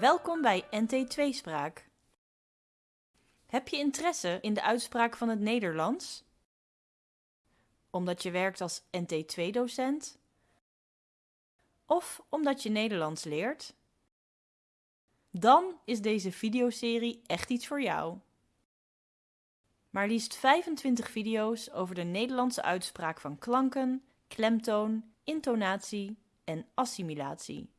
Welkom bij NT2-spraak. Heb je interesse in de uitspraak van het Nederlands? Omdat je werkt als NT2-docent? Of omdat je Nederlands leert? Dan is deze videoserie echt iets voor jou. Maar liefst 25 video's over de Nederlandse uitspraak van klanken, klemtoon, intonatie en assimilatie.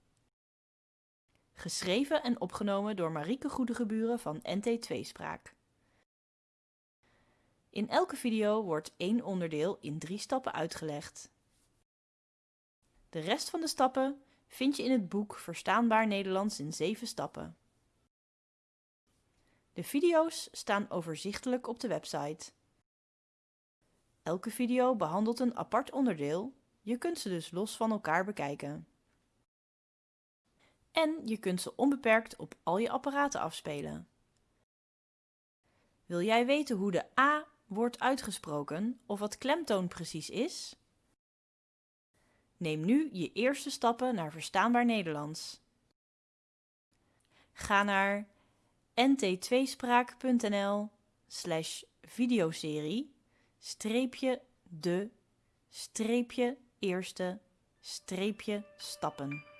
Geschreven en opgenomen door Marieke Goedegeburen van NT2-spraak. In elke video wordt één onderdeel in drie stappen uitgelegd. De rest van de stappen vind je in het boek Verstaanbaar Nederlands in 7 stappen. De video's staan overzichtelijk op de website. Elke video behandelt een apart onderdeel, je kunt ze dus los van elkaar bekijken. En je kunt ze onbeperkt op al je apparaten afspelen. Wil jij weten hoe de A wordt uitgesproken of wat klemtoon precies is? Neem nu je eerste stappen naar verstaanbaar Nederlands. Ga naar nt2spraak.nl slash videoserie streepje de streepje eerste streepje stappen.